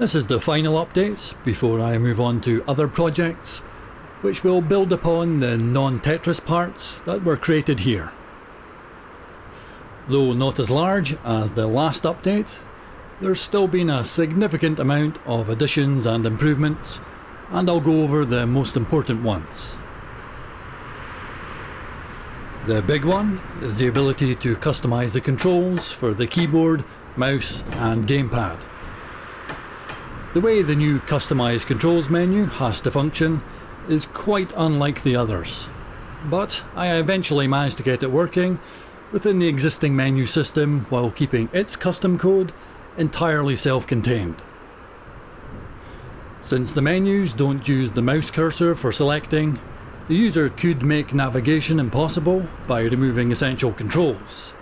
This is the final update before I move on to other projects, which will build upon the non-Tetris parts that were created here. Though not as large as the last update, there's still been a significant amount of additions and improvements, and I'll go over the most important ones. The big one is the ability to customise the controls for the keyboard, mouse and gamepad. The way the new customise controls menu has to function is quite unlike the others, but I eventually managed to get it working within the existing menu system while keeping its custom code entirely self-contained. Since the menus don't use the mouse cursor for selecting, the user could make navigation impossible by removing essential controls.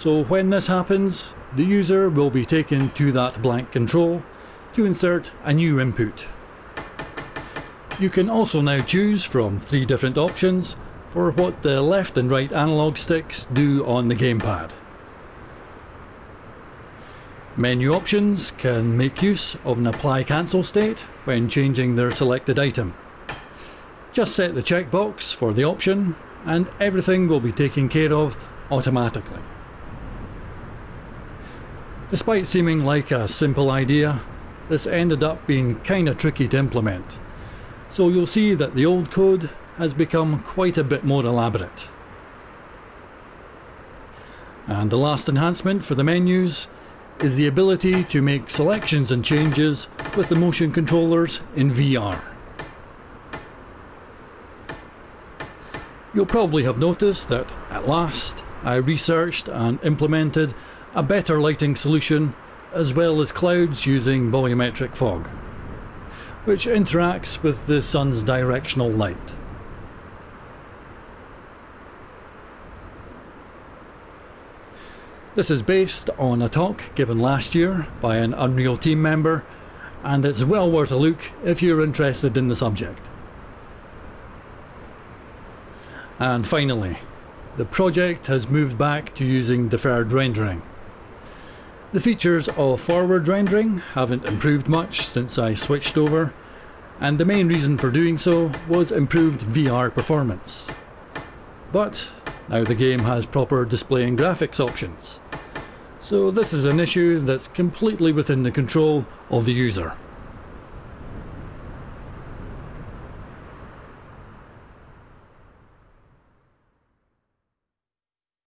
So when this happens, the user will be taken to that blank control to insert a new input. You can also now choose from three different options for what the left and right analog sticks do on the gamepad. Menu options can make use of an apply cancel state when changing their selected item. Just set the checkbox for the option and everything will be taken care of automatically. Despite seeming like a simple idea, this ended up being kinda tricky to implement. So you'll see that the old code has become quite a bit more elaborate. And the last enhancement for the menus is the ability to make selections and changes with the motion controllers in VR. You'll probably have noticed that at last I researched and implemented a better lighting solution as well as clouds using volumetric fog, which interacts with the sun's directional light. This is based on a talk given last year by an Unreal team member and it's well worth a look if you're interested in the subject. And finally, the project has moved back to using deferred rendering. The features of forward rendering haven't improved much since I switched over, and the main reason for doing so was improved VR performance. But now the game has proper display and graphics options. So this is an issue that's completely within the control of the user.